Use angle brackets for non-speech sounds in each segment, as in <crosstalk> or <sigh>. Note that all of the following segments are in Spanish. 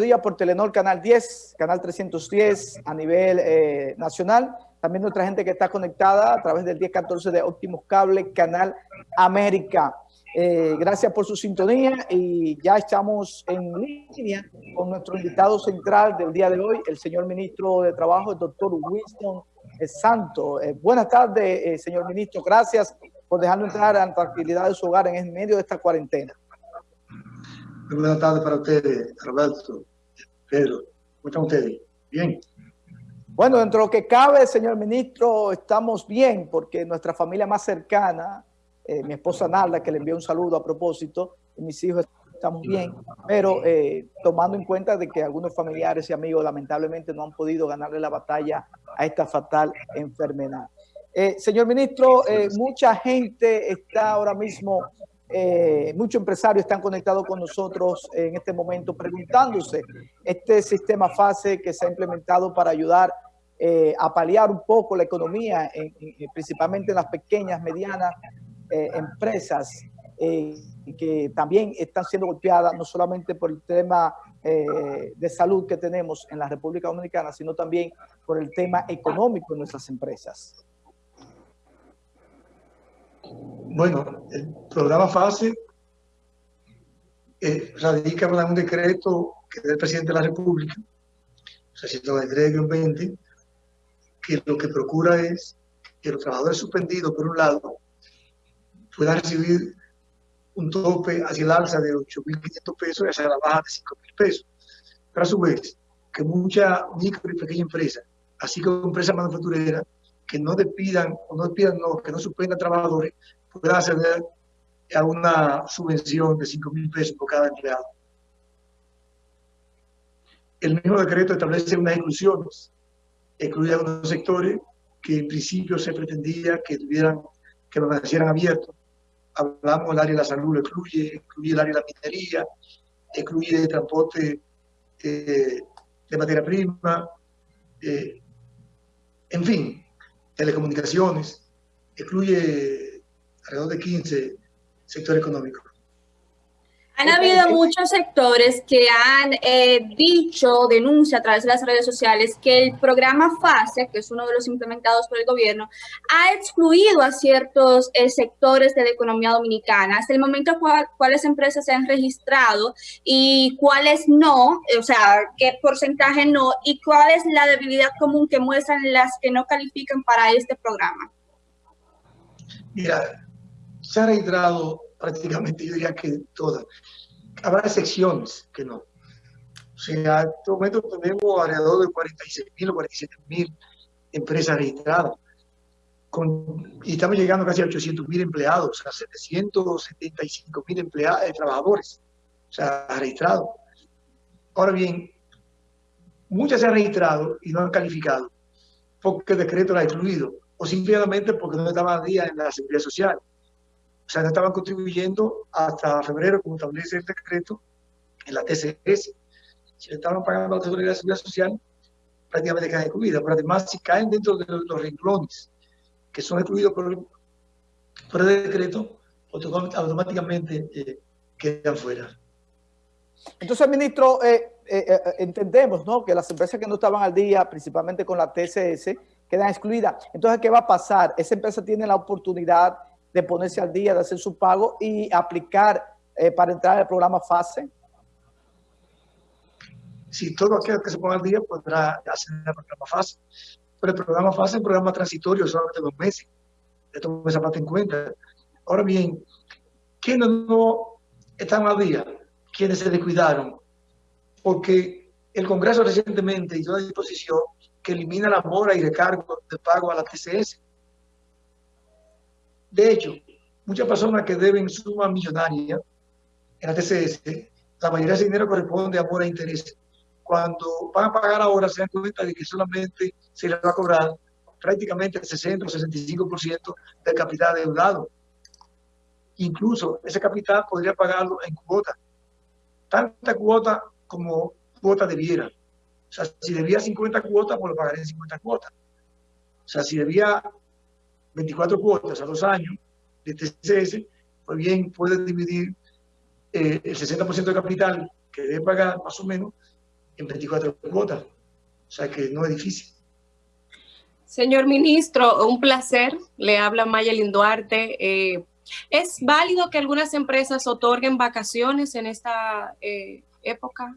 mediodía por Telenor Canal 10, Canal 310 a nivel eh, nacional. También nuestra gente que está conectada a través del 1014 de Optimus Cable, Canal América. Eh, gracias por su sintonía y ya estamos en línea con nuestro invitado central del día de hoy, el señor ministro de Trabajo, el doctor Winston Santo. Eh, buenas tardes, eh, señor ministro. Gracias por dejarnos entrar a la tranquilidad de su hogar en medio de esta cuarentena. buenas tardes para ustedes, Roberto, Pedro. ¿Cómo están ustedes? Bien. Bueno, dentro de lo que cabe, señor ministro, estamos bien porque nuestra familia más cercana, eh, mi esposa Nalda, que le envió un saludo a propósito, y mis hijos estamos bien, pero eh, tomando en cuenta de que algunos familiares y amigos lamentablemente no han podido ganarle la batalla a esta fatal enfermedad. Eh, señor ministro, mucha gente está ahora mismo, muchos empresarios están conectados con nosotros en este momento preguntándose este sistema FASE que se ha implementado para ayudar a paliar un poco la economía, principalmente en las pequeñas, medianas eh, empresas eh, que también están siendo golpeadas no solamente por el tema eh, de salud que tenemos en la República Dominicana, sino también por el tema económico de nuestras empresas. Bueno, el programa FASE radica en un decreto que es del presidente de la República, 693-20, que lo que procura es que los trabajadores suspendidos, por un lado, pueda recibir un tope hacia el alza de 8.500 pesos y hacia la baja de 5.000 pesos. Pero a su vez, que muchas micro y pequeñas empresas, así como empresas manufactureras, que no despidan o no despidan, no, que no suspendan trabajadores, puedan acceder a una subvención de 5.000 pesos por cada empleado. El mismo decreto establece unas exclusiones, excluye algunos sectores que en principio se pretendía que tuvieran, que permanecieran abiertos, hablamos del área de la salud, lo excluye, incluye el área de la minería, excluye el transporte eh, de materia prima, eh, en fin, telecomunicaciones, excluye alrededor de 15 sectores económicos. Han habido muchos sectores que han eh, dicho, denuncia a través de las redes sociales, que el programa FASE, que es uno de los implementados por el gobierno, ha excluido a ciertos eh, sectores de la economía dominicana. Hasta el momento, ¿cuáles empresas se han registrado y cuáles no? O sea, ¿qué porcentaje no? ¿Y cuál es la debilidad común que muestran las que no califican para este programa? Mira, se ha registrado prácticamente yo diría que todas. Habrá excepciones que no. O sea, en este momento tenemos alrededor de 46 mil o 47 mil empresas registradas. Con, y estamos llegando casi a 800 mil empleados, a 775 mil empleados, eh, trabajadores, o sea, registrados. Ahora bien, muchas se han registrado y no han calificado porque el decreto la ha excluido o simplemente porque no estaban a día en la seguridad social. O sea, no estaban contribuyendo hasta febrero, como establece el decreto, en la TCS. Si estaban pagando la seguridad social, prácticamente quedan excluidas. Pero además, si caen dentro de los renglones que son excluidos por el, por decreto, automáticamente eh, quedan fuera. Entonces, ministro, eh, eh, entendemos ¿no? que las empresas que no estaban al día, principalmente con la TCS, quedan excluidas. Entonces, ¿qué va a pasar? Esa empresa tiene la oportunidad de ponerse al día, de hacer su pago y aplicar eh, para entrar al programa FASE? Si todo aquel que se ponga al día podrá hacer el programa FASE. Pero el programa FASE es un programa transitorio, solamente dos meses. Esto esa parte en cuenta. Ahora bien, ¿quiénes no están al día? ¿Quiénes se descuidaron? Porque el Congreso recientemente hizo una disposición que elimina la mora y recargo de pago a la TCS de hecho, muchas personas que deben suma millonaria en la TCS, la mayoría de ese dinero corresponde a mora e interés. Cuando van a pagar ahora, se dan cuenta de que solamente se les va a cobrar prácticamente el 60 o 65% del capital deudado. Incluso ese capital podría pagarlo en cuota. Tanta cuota como cuota debiera. O sea, si debía 50 cuotas, pues lo pagaré en 50 cuotas. O sea, si debía 24 cuotas a dos años de TCS, pues bien puede dividir eh, el 60% de capital que debe pagar más o menos en 24 cuotas. O sea que no es difícil. Señor ministro, un placer. Le habla Mayelin Duarte. Eh, ¿Es válido que algunas empresas otorguen vacaciones en esta eh, época?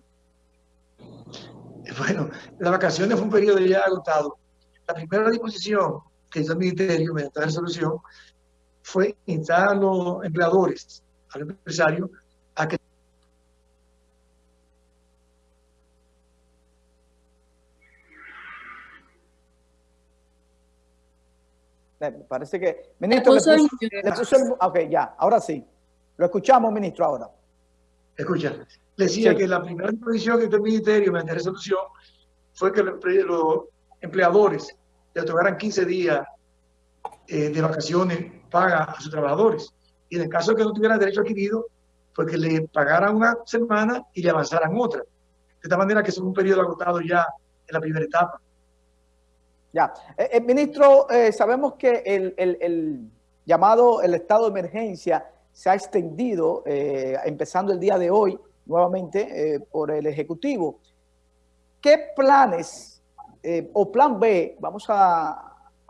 Bueno, las vacaciones fue un periodo ya agotado. La primera disposición que hizo el Ministerio mediante la resolución fue instar a los empleadores, a los empresarios, a que Parece que... Ministro, le puso, le puso el, Ok, ya, ahora sí. Lo escuchamos, ministro, ahora. Escucha, decía que la primera disposición que hizo el Ministerio mediante resolución fue que los empleadores le otorgaran 15 días eh, de vacaciones paga a sus trabajadores. Y en el caso de que no tuvieran derecho adquirido, pues que le pagaran una semana y le avanzaran otra. De esta manera que es un periodo agotado ya en la primera etapa. Ya. Eh, eh ministro, eh, sabemos que el, el, el, llamado el estado de emergencia se ha extendido, empezando el día de hoy, nuevamente, por el Ejecutivo. ¿Qué planes o plan B, vamos a,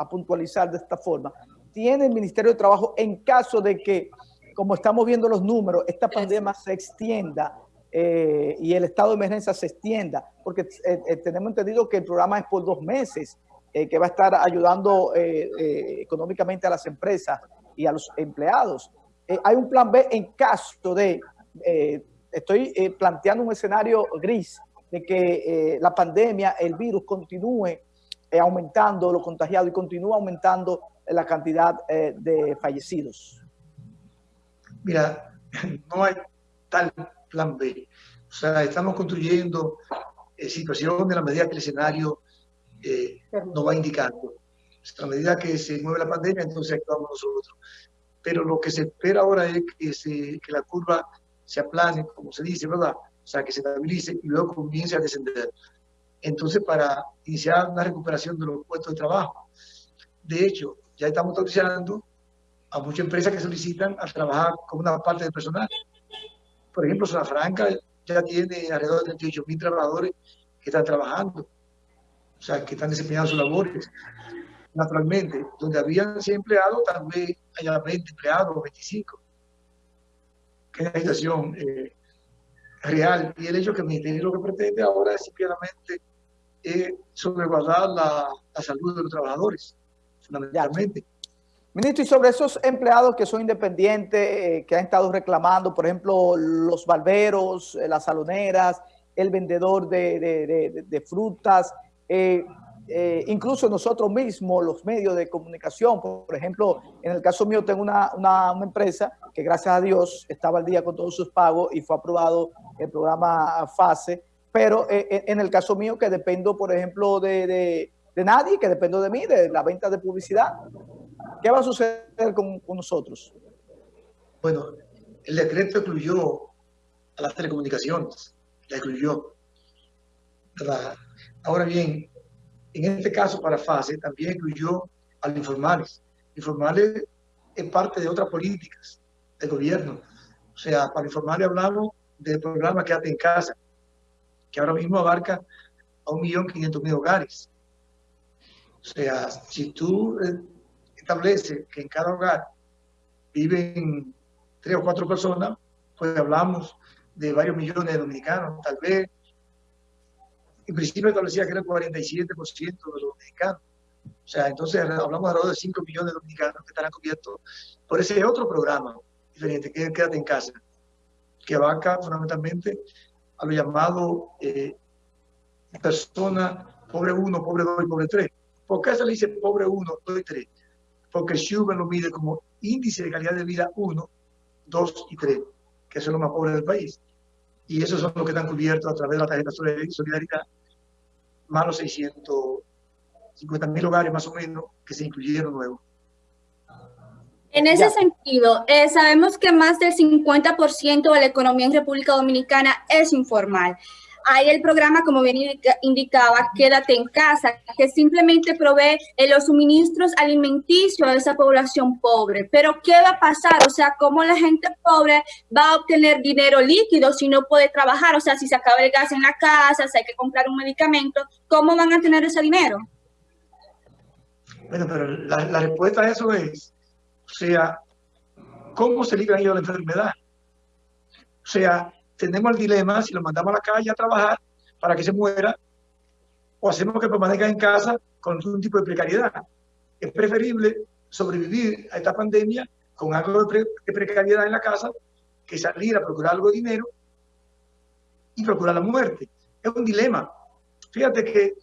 puntualizar de esta forma, tiene el Ministerio de Trabajo en caso de que, como estamos viendo los números, esta pandemia se extienda eh, y el estado de emergencia se extienda? Porque eh, eh, tenemos entendido que el programa es por dos meses, que va a estar ayudando económicamente a las empresas y a los empleados. hay un plan B en caso de, estoy planteando un escenario gris, de que la pandemia, el virus continúe aumentando los contagiados y continúa aumentando la cantidad eh, de fallecidos? Mira, <clears throat> no hay tal plan B. O sea, estamos construyendo eh, situación de la medida que el escenario eh, nos va indicando. A medida que se mueve la pandemia, entonces actuamos nosotros. Pero lo que se espera ahora es que, se, que la curva se aplane, como se dice, ¿verdad? O sea, que se estabilice y luego comience a descender. Entonces, para iniciar una recuperación de los puestos de trabajo. De hecho, ya estamos autorizando a muchas empresas que solicitan a trabajar con una parte del personal. Por ejemplo, Zona Franca ya tiene alrededor de 38 mil trabajadores que están trabajando, o sea, que están desempeñando sus labores. Naturalmente, donde habían 100 empleados, tal vez haya 20 empleados o 25. Que es una situación eh, real. Y el hecho que el Ministerio lo que pretende ahora es simplemente eh, salvaguardar la, la salud de los trabajadores fundamentalmente. Ministro, y sobre esos empleados que son independientes, eh, que han estado reclamando, por ejemplo, los barberos, eh, las saloneras, el vendedor de, de, de, frutas, eh, incluso nosotros mismos, los medios de comunicación, por ejemplo, en el caso mío tengo una, una, empresa que gracias a Dios estaba al día con todos sus pagos y fue aprobado el programa FASE, pero en el caso mío que dependo, por ejemplo, de de nadie, que depende de mí, de la venta de publicidad. ¿Qué va a suceder con, nosotros? Bueno, el decreto incluyó a las telecomunicaciones, la incluyó. Ahora bien, en este caso para FASE también incluyó a los informales. Informales es parte de otras políticas del gobierno. O sea, para informales hablamos del programa Quédate en Casa, que ahora mismo abarca a 1.500.000 hogares. O sea, si tú eh, estableces que en cada hogar viven tres o cuatro personas, pues hablamos de varios millones de dominicanos, tal vez. En principio establecía que era el 47% de los dominicanos. O sea, entonces hablamos alrededor de 5 millones de dominicanos que estarán cubiertos por ese otro programa diferente, que es Quédate en Casa, que abarca fundamentalmente a lo llamado eh, personas pobre 1, pobre 2 y pobre 3 ¿Por qué se le dice pobre 1, 2 y 3? Porque Schumann lo mide como índice de calidad de vida 1, 2 y 3, que son los más pobres del país. Y esos son los que están cubiertos a través de la tarjeta solidaridad, más los 650 mil hogares más o menos que se incluyeron nuevos. En ese sentido, eh, sabemos que más del 50% de la economía en República Dominicana es informal. hay el programa, como bien indicaba, Quédate en casa, que simplemente provee eh, los suministros alimenticios a esa población pobre. Pero, ¿qué va a pasar? O sea, ¿cómo la gente pobre va a obtener dinero líquido si no puede trabajar? O sea, si se acaba el gas en la casa, si hay que comprar un medicamento, ¿cómo van a tener ese dinero? Bueno, pero la, la respuesta a eso es, sea, ¿cómo se libran ellos de la enfermedad? O sea, tenemos el dilema si lo mandamos a la calle a trabajar para que se muera o hacemos que permanezca en casa con algún tipo de precariedad. Es preferible sobrevivir a esta pandemia con algo de, precariedad en la casa que salir a procurar algo de dinero y procurar la muerte. Es un dilema. Fíjate que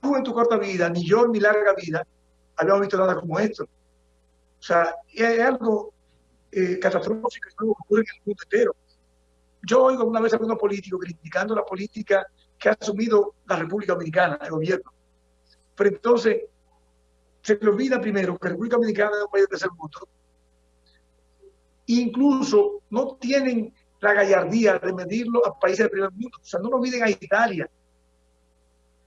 tú en tu corta vida, ni yo en mi larga vida, habíamos visto nada como esto. O sea, es algo eh, catastrófico que ocurre en el mundo entero. Yo oigo una vez a algunos políticos criticando la política que ha asumido la República Dominicana, el gobierno. Pero entonces, se le olvida primero que la República Dominicana es un país de tercer mundo. Incluso no tienen la gallardía de medirlo a países del primer mundo. O sea, no lo miden a Italia,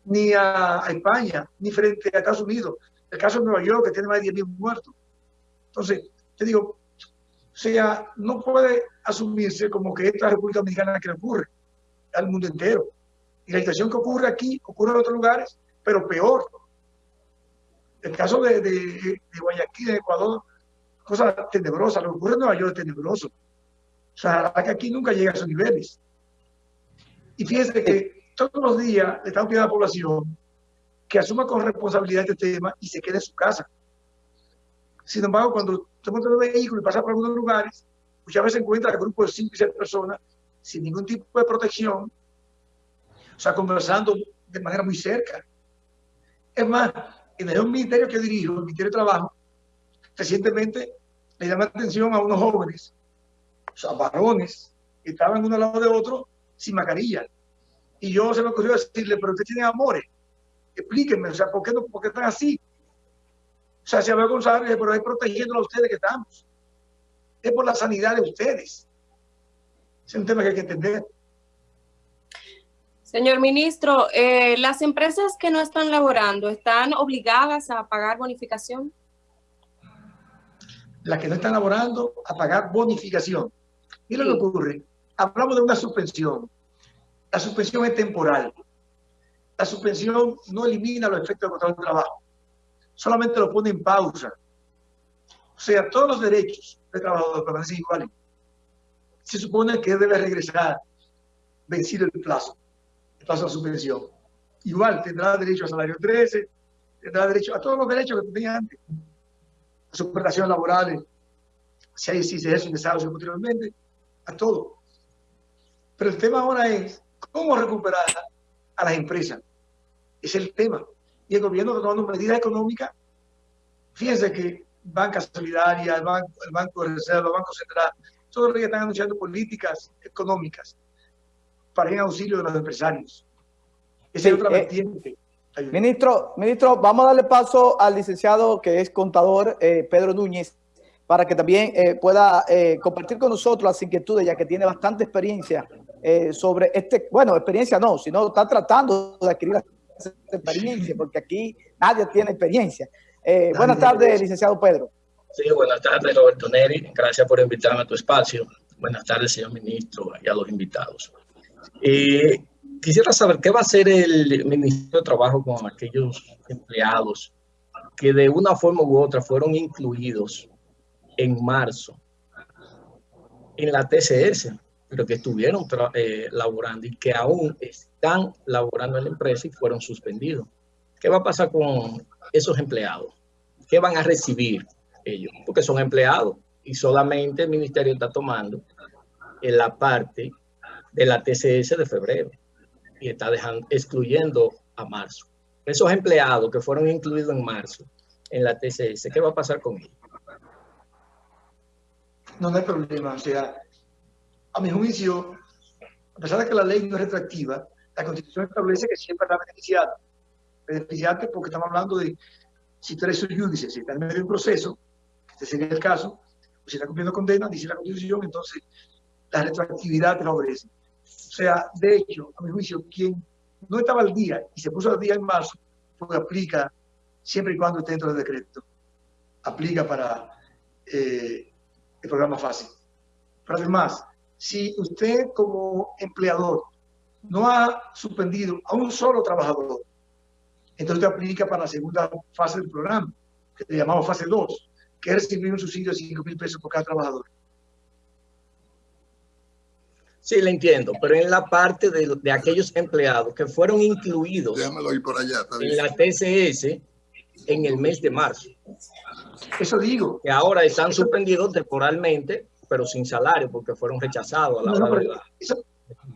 ni a, España, ni frente a Estados Unidos. El caso de Nueva York, que tiene más de 10.000 muertos. Entonces, te digo, o sea, no puede asumirse como que esta República Dominicana que le ocurre al mundo entero. Y la situación que ocurre aquí ocurre en otros lugares, pero peor. El caso de, Guayaquil, de Ecuador, cosa tenebrosa. Lo que ocurre en Nueva York es tenebroso. O sea, que aquí nunca llega a esos niveles. Y fíjense que todos los días le estamos pidiendo a la población que asuma con responsabilidad este tema y se quede en su casa. Sin embargo, cuando usted monta en un vehículo y pasa por algunos lugares, muchas veces encuentra grupos de 5 y 6 personas sin ningún tipo de protección, o sea, conversando de manera muy cerca. Es más, en el ministerio que dirijo, el Ministerio de Trabajo, recientemente le llama la atención a unos jóvenes, o sea, varones, que estaban uno al lado de otro sin mascarilla. Y yo se me ocurrió decirle, pero ustedes tienen amores, explíquenme, o sea, ¿por qué, no, por qué están así? O sea, se Abel González, pero es protegiendo a ustedes que estamos. Es por la sanidad de ustedes. Es un tema que hay que entender. Señor ministro, eh, ¿las empresas que no están laborando están obligadas a pagar bonificación? Las que no están laborando a pagar bonificación. Mira lo que ocurre. Hablamos de una suspensión. La suspensión es temporal. La suspensión no elimina los efectos del control del trabajo solamente lo pone en pausa. O sea, todos los derechos del trabajador permanecen iguales. Se supone que debe regresar vencido el plazo, el plazo de suspensión. Igual tendrá derecho a salario 13, tendrá derecho a todos los derechos que tenía antes. A sus prestaciones laborales, si hay si se es necesario posteriormente, a todo. Pero el tema ahora es cómo recuperar a las empresas. Es el tema y el gobierno tomando medidas económicas. Fíjense que Banca Solidaria, el Banco, el banco de Reserva, el Banco Central, todos los días están anunciando políticas económicas para ir en auxilio de los empresarios. Esa es otra eh, vertiente. Ministro, ministro, vamos a darle paso al licenciado que es contador, eh, Pedro Núñez, para que también eh, pueda compartir con nosotros las inquietudes, ya que tiene bastante experiencia sobre este, bueno, experiencia no, sino está tratando de adquirir experiencia, porque aquí nadie tiene experiencia. Eh, buenas tardes, licenciado Pedro. Sí, buenas tardes, Roberto Neri. Gracias por invitarme a tu espacio. Buenas tardes, señor ministro, y a los invitados. Eh, quisiera saber qué va a hacer el Ministerio de Trabajo con aquellos empleados que de una forma u otra fueron incluidos en marzo en la TCS pero que estuvieron eh, laborando y que aún están laborando en la empresa y fueron suspendidos. ¿Qué va a pasar con esos empleados? ¿Qué van a recibir ellos? Porque son empleados y solamente el ministerio está tomando en la parte de la TCS de febrero y está dejando, excluyendo a marzo. Esos empleados que fueron incluidos en marzo en la TCS, ¿qué va a pasar con ellos? No, no hay problema. O sea, a mi juicio, a pesar de que la ley no es retractiva, la Constitución establece que siempre está beneficiado. Beneficiante porque estamos hablando de si tú eres su judice, si estás en medio de un proceso, que este sería el caso, o si está cumpliendo condena, dice la Constitución, entonces la retroactividad te la ofrece. O sea, de hecho, a mi juicio, quien no estaba al día y se puso al día en marzo, pues aplica siempre y cuando esté dentro del decreto. Aplica para eh, el programa fácil. Pero además, si usted como empleador no ha suspendido a un solo trabajador, entonces aplica para la segunda fase del programa, que le llamamos fase 2, que es recibir un subsidio de 5 mil pesos por cada trabajador. Sí, le entiendo, pero en la parte de, de aquellos empleados que fueron incluidos por allá, en la TCS en el mes de marzo. Eso digo. Que ahora están suspendidos temporalmente, pero sin salario, porque fueron rechazados a la No, hora de la- esa,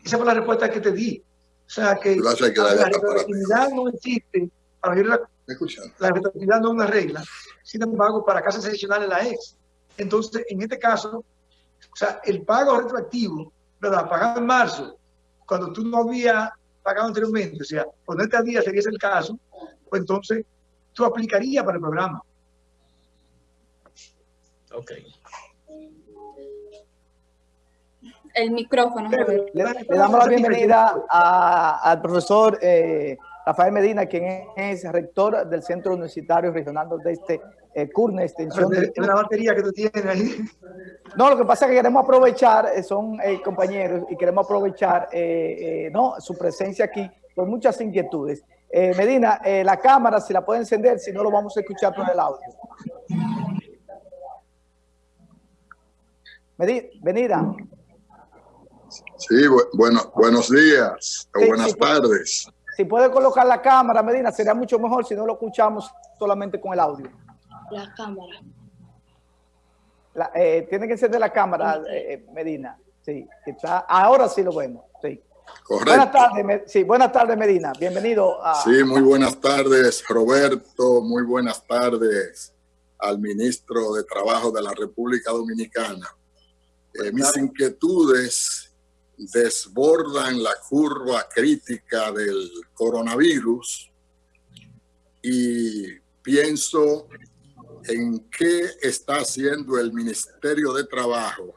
esa fue la respuesta que te di. O sea, que la retroactividad no existe. Para la, ¿Me escuchan? la retroactividad no es una regla. Sin embargo, para casas adicionales la es. Entonces, en este caso, o sea, el pago retroactivo, ¿verdad? Pagado en marzo, cuando tú no habías pagado anteriormente, o sea, ponerte al día sería ese el caso, pues entonces tú aplicarías para el programa. Ok. El micrófono. Le, le damos la bienvenida a- al profesor eh, Rafael Medina, quien es rector del Centro Universitario Regional de este eh, CURNE, extensión Es una batería que tú tienes ahí. No, lo que pasa es que queremos aprovechar, eh, son eh, compañeros, y queremos aprovechar eh, eh, ¿no? su presencia aquí por muchas inquietudes. Eh, Medina, eh, la cámara, si la puede encender, si no lo vamos a escuchar por el audio. Medina, Medina. Sí, bu- bueno, buenos días o Sí, buenas tardes. si puede colocar la cámara, Medina, sería mucho mejor si no lo escuchamos solamente con el audio. La cámara. La- eh, tiene que encender la cámara, eh, Medina. Sí, está, ahora sí lo vemos. Sí. Buenas Correcto. tardes, Me- sí, buenas tardes, Medina. Bienvenido a, Sí, muy buenas tardes, Roberto. Muy buenas tardes al ministro de Trabajo de la República Dominicana. Eh, mis inquietudes desbordan la curva crítica del coronavirus y pienso en qué está haciendo el Ministerio de Trabajo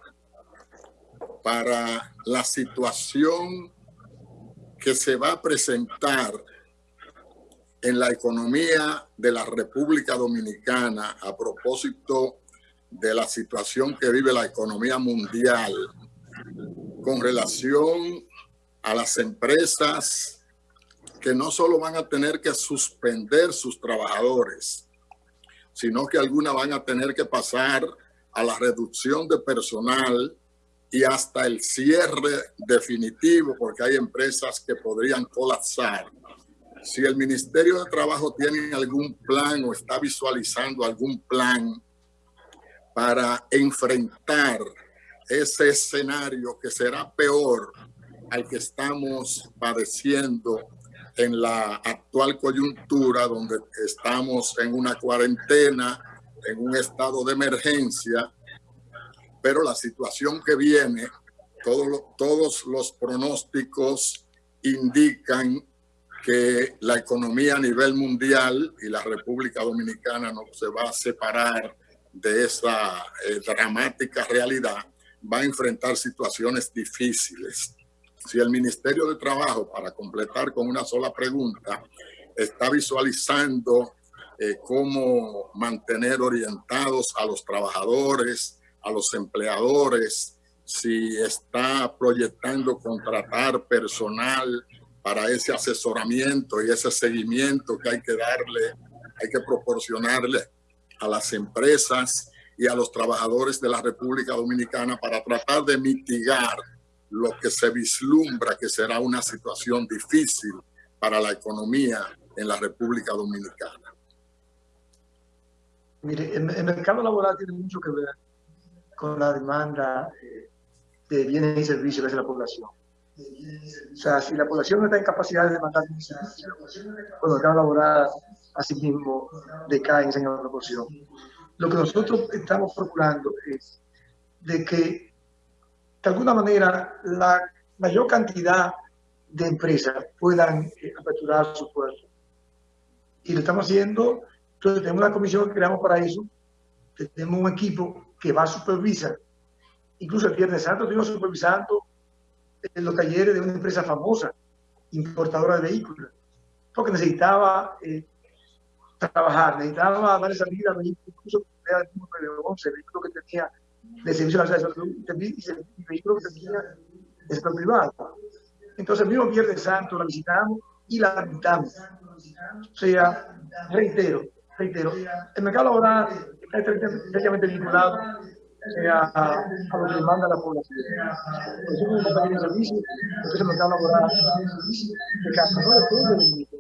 para la situación que se va a presentar en la economía de la República Dominicana a propósito de la situación que vive la economía mundial con relación a las empresas que no solo van a tener que suspender sus trabajadores, sino que algunas van a tener que pasar a la reducción de personal y hasta el cierre definitivo, porque hay empresas que podrían colapsar. Si el Ministerio de Trabajo tiene algún plan o está visualizando algún plan para enfrentar ese escenario que será peor al que estamos padeciendo en la actual coyuntura, donde estamos en una cuarentena, en un estado de emergencia, pero la situación que viene, todo todos los pronósticos indican que la economía a nivel mundial y la República Dominicana no se va a separar de esa eh, dramática realidad, va a enfrentar situaciones difíciles. Si el Ministerio de Trabajo, para completar con una sola pregunta, está visualizando eh, cómo mantener orientados a los trabajadores, a los empleadores, si está proyectando contratar personal para ese asesoramiento y ese seguimiento que hay que darle, hay que proporcionarle a las empresas y a los trabajadores de la República Dominicana para tratar de mitigar lo que se vislumbra que será una situación difícil para la economía en la República Dominicana. Mire, el, el mercado laboral tiene mucho que ver con la demanda eh, de bienes y servicios hace la población. O sea, si la población no está en capacidad de demandar bienes y servicios, pues el mercado laboral así mismo decae en esa proporción. Lo que nosotros estamos procurando es de que, de alguna manera, la mayor cantidad de empresas puedan eh, aperturar sus puertos. Y lo estamos haciendo, entonces tenemos una comisión que creamos para eso, tenemos un equipo que va a supervisar. Incluso el Viernes Santo estuvimos supervisando en los talleres de una empresa famosa, importadora de vehículos, porque necesitaba eh, trabajar, necesitaba dar salida incluso era el mismo 911, vehículo que tenía de servicio a la salud y vehículo que tenía de sector privado. Entonces, el mismo Viernes Santo la visitamos y la habitamos. O sea, reitero, reitero, el mercado laboral está estrechamente vinculado a, a, lo que demanda la población. Por eso servicio, el mercado laboral de casa no.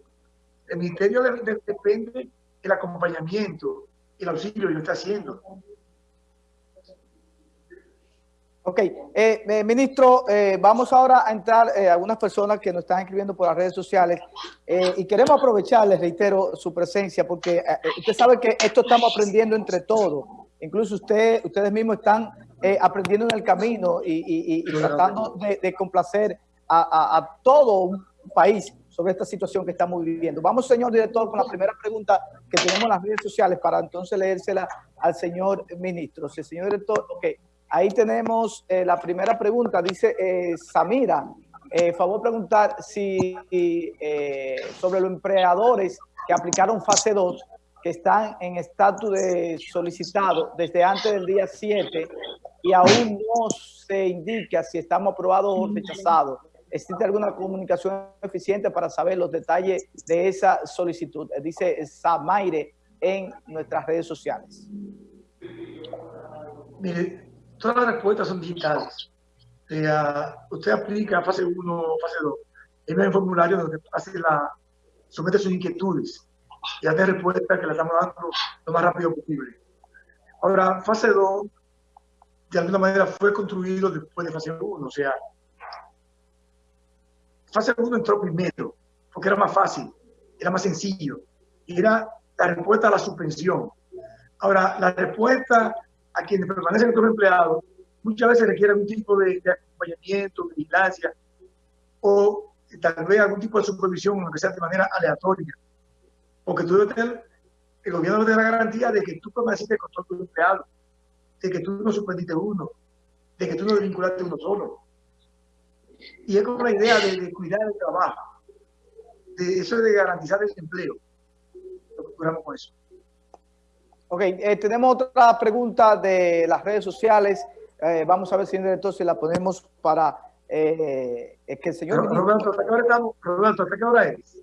El ministerio de, de, depende del acompañamiento, el auxilio que lo está haciendo. Ok, eh, eh, ministro, eh, vamos ahora a entrar a eh, algunas personas que nos están escribiendo por las redes sociales eh, y queremos aprovecharles, reitero, su presencia porque eh, usted sabe que esto estamos aprendiendo entre todos. Incluso usted, ustedes mismos están aprendiendo en el camino y, y, y tratando de, de complacer a, a, a, todo un país sobre esta situación que estamos viviendo. Vamos, señor director, con la primera pregunta que tenemos en las redes sociales para entonces leérsela al señor ministro. El señor director, ok. Ahí tenemos eh, la primera pregunta, dice eh, Samira, eh, favor preguntar si eh, sobre los empleadores que aplicaron fase 2, que están en estatus de solicitado desde antes del día 7 y aún no se indica si estamos aprobados o rechazados. ¿Existe alguna comunicación eficiente para saber los detalles de esa solicitud? Dice Samaire en nuestras redes sociales. Mire, todas las respuestas son digitales. Eh, usted aplica fase 1, fase 2. Hay un formulario donde hace la, somete sus inquietudes y hace respuesta que la estamos dando lo más rápido posible. Ahora, fase 2, de alguna manera, fue construido después de fase 1. O sea, fase 1 entró primero, porque era más fácil, era más sencillo. Era la respuesta a la suspensión. Ahora, la respuesta a quienes permanecen como empleados, muchas veces requiere algún tipo de, de acompañamiento, vigilancia, o tal vez algún tipo de supervisión, aunque sea de manera aleatoria. Porque tú debes el gobierno debe tener la garantía de que tú permaneciste con todos tus empleados, de que tú no suspendiste uno, de que tú no desvinculaste uno solo. Y es como la idea de, de cuidar el trabajo, de eso de garantizar el empleo. Lo que procuramos con eso. Ok, eh, tenemos otra pregunta de las redes sociales. Eh, vamos a ver si entonces la ponemos para eh, que el señor... Roberto. ¿hasta qué hora estamos? Roberto, ¿hasta qué hora es?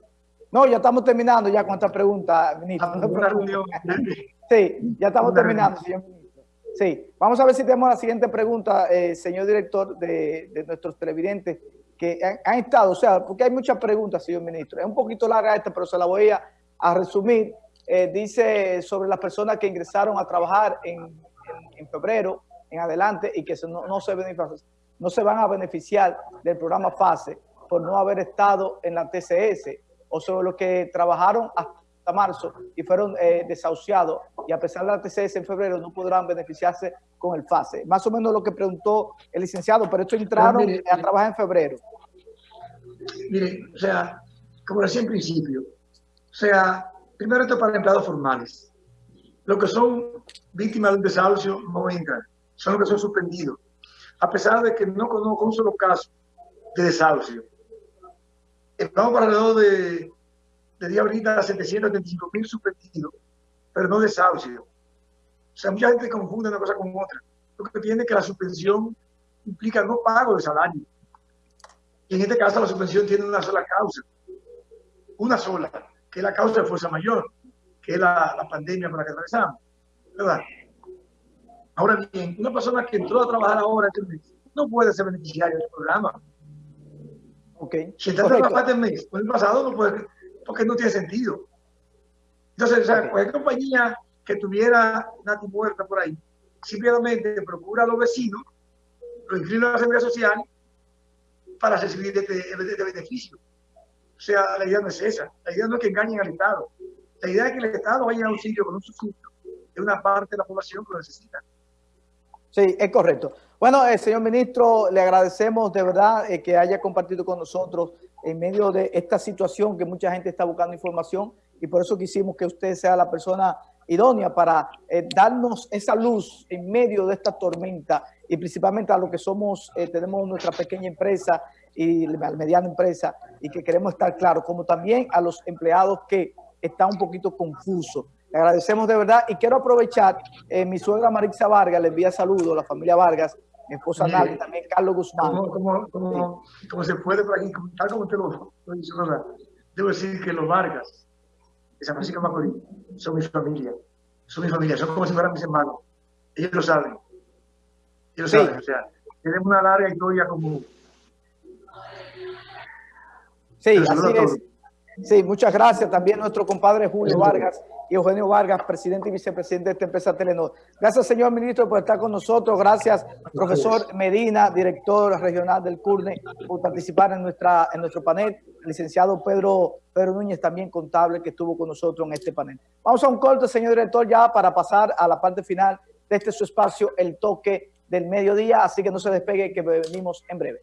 No, ya estamos terminando ya con esta pregunta, ministro. sí, ya estamos terminando, señor ministro. Sí, vamos a ver si tenemos la siguiente pregunta, eh, señor director, de, de, nuestros televidentes que han, estado, o sea, porque hay muchas preguntas, señor ministro. Es un poquito larga esta, pero se la voy a, a resumir. Eh, dice sobre las personas que ingresaron a trabajar en, en, en febrero en adelante y que no, no, se no se van a beneficiar del programa FASE por no haber estado en la TCS o sobre los que trabajaron hasta marzo y fueron eh, desahuciados y a pesar de la TCS en febrero no podrán beneficiarse con el FASE. Más o menos lo que preguntó el licenciado, pero estos entraron mire, a trabajar en febrero. Mire, o sea, como decía en principio, o sea, primero esto para empleados formales. Los que son víctimas de un desahucio no entran, son los que son suspendidos. A pesar de que no conozco un solo caso de desahucio. Estamos para alrededor de, de día ahorita 735 mil suspendidos, pero no desahucio. O sea, mucha gente confunde una cosa con otra. Lo que tiene que la suspensión implica no pago de salario. Y en este caso la suspensión tiene una sola causa. Una sola que es la causa de fuerza mayor, que es la, la pandemia por la que atravesamos. ¿verdad? Ahora bien, una persona que entró a trabajar ahora este mes no puede ser beneficiario del programa. Okay. Si está trabajando este mes, por el pasado no puede, porque no tiene sentido. Entonces, o sea, cualquier compañía que tuviera Nati muerta por ahí, simplemente procura a los vecinos, lo inscribe en la seguridad social para recibir este, este beneficio. O sea, la idea no es esa. La idea no es que engañen al Estado. La idea es que el Estado vaya a auxilio con un subsidio de una parte de la población que lo necesita. Sí, es correcto. Bueno, eh, señor ministro, le agradecemos de verdad eh, que haya compartido con nosotros en medio de esta situación que mucha gente está buscando información y por eso quisimos que usted sea la persona idónea para eh, darnos esa luz en medio de esta tormenta y principalmente a los que somos, eh, tenemos nuestra pequeña empresa y la mediana empresa y que queremos estar claros, como también a los empleados que están un poquito confusos. Agradecemos de verdad y quiero aprovechar, eh, mi suegra Marixa Vargas le envía saludos a la familia Vargas, mi esposa sí. también Carlos Guzmán. Como, como, como, sí. como se puede por aquí, tal como te lo, lo dice, debo decir que los Vargas de San Francisco de Macorís son mi familia, son mi familia, son como si fueran mis hermanos. Ellos lo saben. Ellos sí. saben, o sea, tenemos una larga historia común. Sí, así es. Sí, muchas gracias. También nuestro compadre Julio Vargas y Eugenio Vargas, presidente y vicepresidente de esta empresa Telenor. Gracias, señor ministro, por estar con nosotros. Gracias, profesor Medina, director regional del CURNE, por participar en, nuestra, en nuestro panel. El licenciado Pedro, Pedro Núñez, también contable, que estuvo con nosotros en este panel. Vamos a un corte, señor director, ya para pasar a la parte final de este su espacio, el toque del mediodía. Así que no se despegue, que venimos en breve.